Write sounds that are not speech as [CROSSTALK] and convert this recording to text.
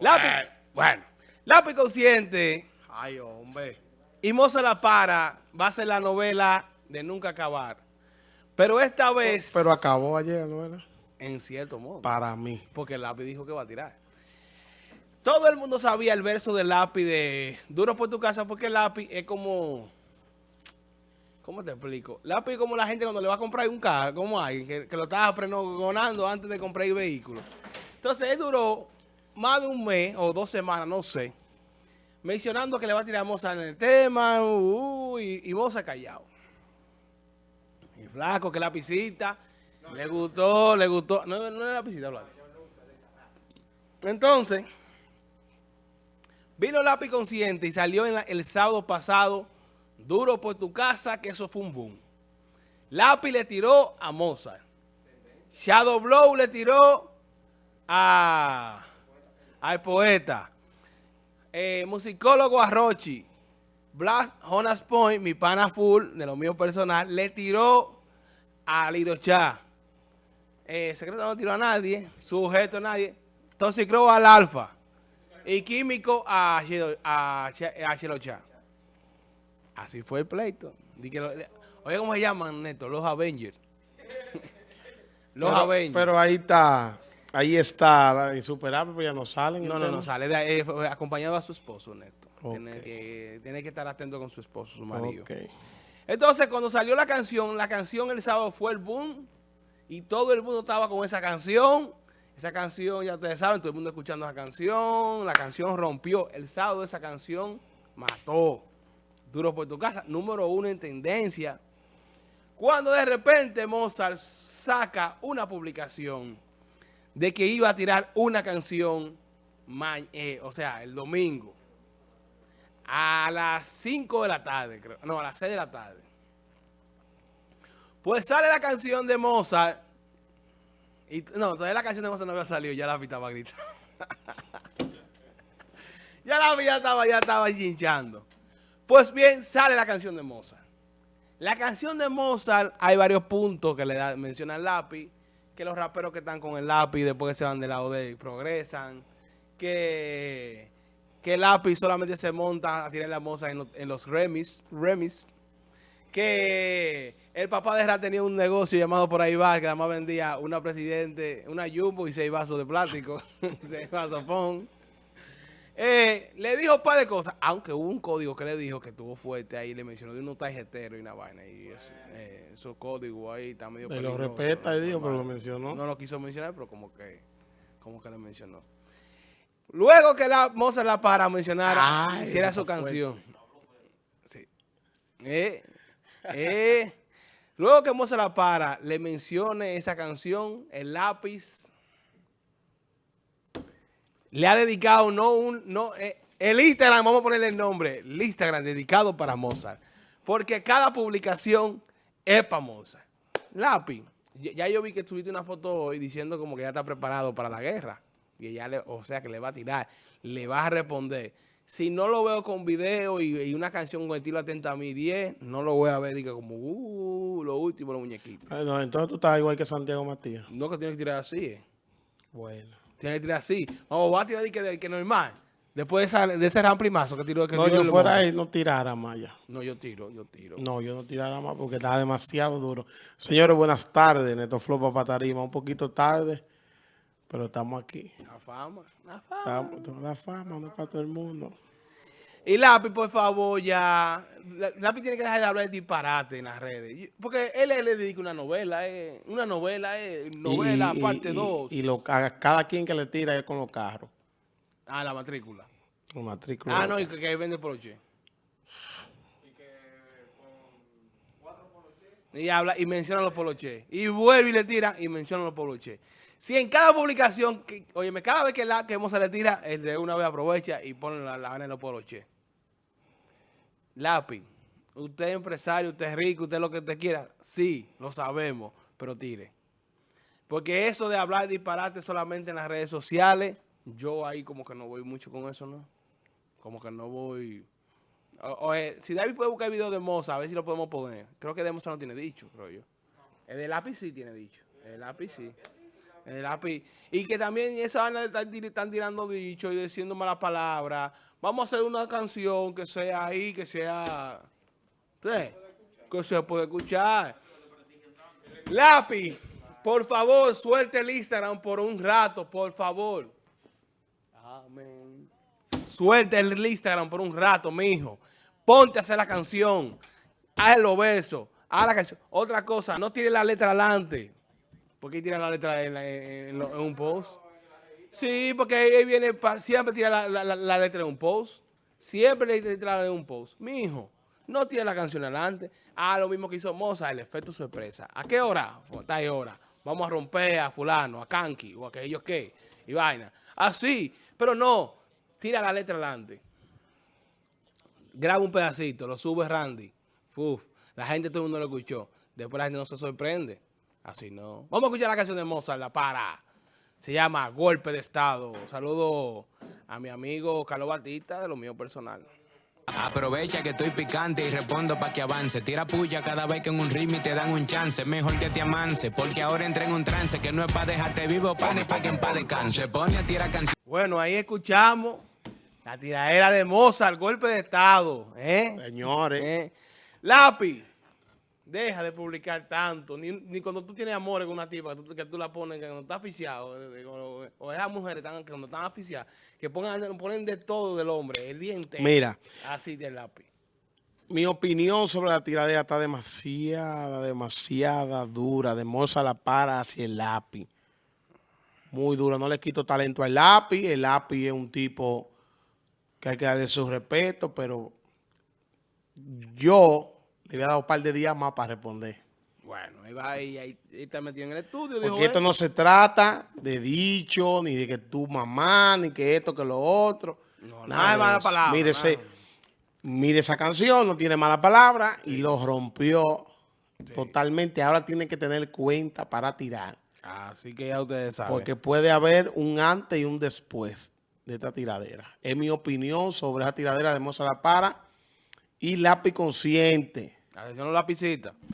Lápiz, bueno, lápiz consciente. Ay, hombre. Y Moza La Para va a ser la novela de nunca acabar. Pero esta vez... Pero acabó ayer la novela. En cierto modo. Para mí. Porque el lápiz dijo que va a tirar. Todo el mundo sabía el verso del lápiz de Duro por tu casa porque el lápiz es como... ¿Cómo te explico? Lápiz es como la gente cuando le va a comprar un carro, como alguien que, que lo estaba prenogonando antes de comprar el vehículo. Entonces él duró más de un mes o dos semanas, no sé, mencionando que le va a tirar Moza en el tema, uh, uh, y, y callado. Y flaco, que la pisita, le gustó, le gustó. No, no era la pisita, Blanco. Entonces, vino Lápiz Consciente y salió el sábado pasado, duro por tu casa, que eso fue un boom. Lápiz le tiró a Mozart. Shadow Blow le tiró a, al poeta. Eh, musicólogo a Rochi. Blas Jonas Point, mi pana full, de lo mío personal, le tiró a Lirocha. Eh, secreto no tiró a nadie, sujeto a nadie. Toxicro al Alfa. Y químico a, Shiro- a, a. Así fue el pleito. Di que lo- oye, ¿cómo se llaman, Neto? Los Avengers. [LAUGHS] Los pero, Avengers. pero ahí está. Ahí está la insuperable, pero ya no salen. No, no, no, sale de fue acompañado a su esposo, Neto. Tiene, Ok. que, tiene que estar atento con su esposo, su marido. Ok. Entonces, cuando salió la canción, la canción el sábado fue el boom y todo el mundo estaba con esa canción. Esa canción, ya ustedes saben, todo el mundo escuchando esa canción. La canción rompió. El sábado esa canción mató. Duro por tu casa, número uno en tendencia. Cuando de repente Mozart saca una publicación de que iba a tirar una canción, eh, o sea, el domingo, a las 5 de la tarde, creo. No, a las 6 de la tarde. Pues sale la canción de Mozart. Y, no, todavía la canción de Mozart no había salido, ya la estaba gritando. [LAUGHS] ya la ya estaba, ya estaba hinchando. Pues bien, sale la canción de Mozart. La canción de Mozart, hay varios puntos que le da, menciona el lápiz, que los raperos que están con el lápiz después que se van del lado de él progresan, que, que el lápiz solamente se monta a tirar la Mozart en, los- en los remis, remis, que el papá de Ra tenía un negocio llamado por ahí va, que además vendía una presidente, una jumbo y seis vasos de plástico, [LAUGHS] seis vasos fon. Eh, le dijo un par de cosas, aunque hubo un código que le dijo que estuvo fuerte ahí, le mencionó de unos tarjeteros y una vaina, y eso, eh, esos códigos ahí está medio lo respeta, y ¿no? dijo, pero lo mencionó. No lo quiso mencionar, pero como que, como que le mencionó. Luego que la Mozart la para mencionar, Ay, hiciera su canción. Sí. Eh, eh. Luego que Mozart la para, le mencione esa canción, el lápiz le ha dedicado no un no eh, el Instagram, vamos a ponerle el nombre, el Instagram dedicado para Mozart. Porque cada publicación es para Mozart. Lápiz, ya yo vi que subiste una foto hoy diciendo como que ya está preparado para la guerra. Y ya le, o sea que le va a tirar, le va a responder. Si no lo veo con video y, y una canción con estilo atenta a mí 10, no lo voy a ver, diga como, uh, lo último, los muñequitos. No, entonces tú estás igual que Santiago Matías. No que tiene que tirar así, eh. Bueno. Tiene que tirar así. Vamos, va a tirar de que, que normal. Después de, esa- de ese ramplimazo que tiró. Que No, tiró yo fuera ahí no tirara más ya. No, yo tiro, yo tiro. No, yo no tirara más porque está demasiado duro. Señores, buenas tardes. Neto Flow para Tarima. Un poquito tarde, pero estamos aquí. La fama, la fama. Estamos, la fama no es para todo el mundo. Y Lápiz, por favor, ya. La- Lápiz tiene que dejar de hablar de disparate en las redes. Y- Porque él, él le dedica una novela, eh, una novela, eh, novela, Y- y- parte y- 2. Y, lo, a cada quien que le tira es con los carros. Ah, la matrícula. Con matrícula. Ah, no, y que, que vende poloche. Y habla y menciona los poloches. Y vuelve y le tira y menciona los poloches. Si en cada publicación, que, óyeme, cada vez que la que Moza le tira, el de una vez aprovecha y pone la, la vaina en los poloches. Lápiz, usted es empresario, usted es rico, usted es lo que usted quiera. Sí, lo sabemos, pero tire. Porque eso de hablar disparate solamente en las redes sociales, yo ahí como que no voy mucho con eso, ¿no? Como que no voy... O- si David puede buscar el video de Moza, a ver si lo podemos poner. Creo que de Moza no tiene dicho, creo yo. El de lápiz sí tiene dicho. El lápiz sí. El lápiz. Y que también esa vaina de estar tirando dichos y diciendo malas palabras. Vamos a hacer una canción que sea ahí, que sea... ¿sí? Que se puede escuchar. Lápiz, por favor, suelte el Instagram por un rato, por favor. Amén. Suelta el Instagram por un rato, mijo. Ponte a hacer la canción. Haz los besos. Haz la canción. Otra cosa, no tire la letra adelante. ¿Por qué tira la letra en, la- en- en lo- en un post? Sí, porque ahí viene, siempre tira la, la- la- la letra en un post. Siempre le tira en un post. Mijo, no tire la canción adelante. Ah, lo mismo que hizo Moza, el efecto sorpresa. ¿A qué hora? Ahí hora. Vamos a romper a fulano, a Kanki, o a aquellos que, y vaina. Así, pero no, tira la letra adelante. Graba un pedacito, lo sube Randy. Uf, la gente, todo el mundo lo escuchó. Después la gente no se sorprende. Así no. Vamos a escuchar la canción de Mozart, la para. Se llama Golpe de Estado. Saludo a mi amigo Carlos Batista, de lo mío personal. Aprovecha que estoy picante y respondo pa' que avance. Tira puya cada vez que en un ritmo te dan un chance. Mejor que te amance, porque ahora entré en un trance que no es pa' dejarte vivo, pa' ni pa' que en paz descanse. Se pone a tirar canciones. Bueno, ahí escuchamos la tiradera de Mozart, Golpe de Estado. ¿eh? Señores, ¿Eh? Lápiz, deja de publicar tanto. Ni, ni cuando tú tienes amores con una tipa, que tú, que tú la pones, que cuando está aficiado, eh, o, o esas mujeres están, que cuando están aficiadas, que pongan, ponen de todo del hombre, el día entero. mira, Así del lápiz. mi opinión sobre la tiradera está demasiada, demasiada dura. De Moza la para hacia el lápiz. Muy dura. No le quito talento al lápiz. El lápiz es un tipo que hay que darle su respeto, pero yo le había dado un par de días más para responder. Bueno, ahí va, ahí, ahí, está metido en el estudio. dijo, Porque esto "Eh". no se trata de dicho, ni de que tu mamá, ni que esto, que lo otro. No, nada de mala palabra, Mire, ese- mire esa canción, no tiene mala palabra y lo rompió totalmente. Ahora tiene que tener cuenta para tirar. Así que ya ustedes saben. Porque puede haber un antes y un después de esta tiradera. Es mi opinión sobre esa tiradera de Moza La Para y lápiz consciente. Atención a la lapicita.